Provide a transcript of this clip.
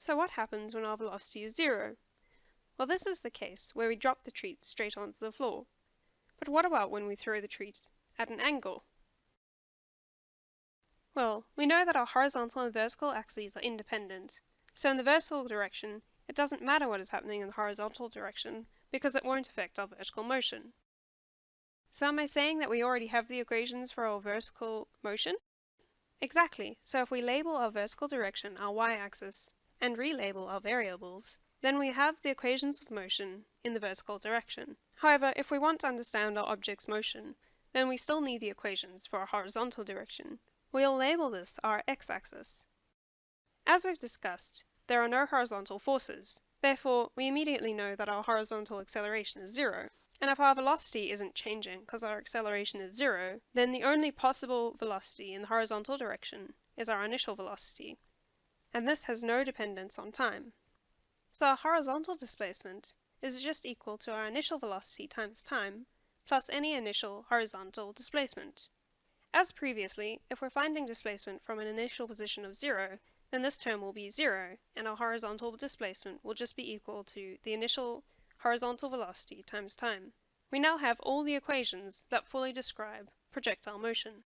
So what happens when our velocity is zero? Well, this is the case where we drop the treat straight onto the floor. But what about when we throw the treat at an angle? Well, we know that our horizontal and vertical axes are independent. So in the vertical direction, it doesn't matter what is happening in the horizontal direction, because it won't affect our vertical motion. So am I saying that we already have the equations for our vertical motion? Exactly. So if we label our vertical direction our y-axis, and relabel our variables, then we have the equations of motion in the vertical direction. However, if we want to understand our object's motion, then we still need the equations for our horizontal direction. We'll label this our x-axis. As we've discussed, there are no horizontal forces. Therefore, we immediately know that our horizontal acceleration is zero. And if our velocity isn't changing because our acceleration is zero, then the only possible velocity in the horizontal direction is our initial velocity, and this has no dependence on time. So our horizontal displacement is just equal to our initial velocity times time, plus any initial horizontal displacement. As previously, if we're finding displacement from an initial position of zero, then this term will be zero, and our horizontal displacement will just be equal to the initial horizontal velocity times time. We now have all the equations that fully describe projectile motion.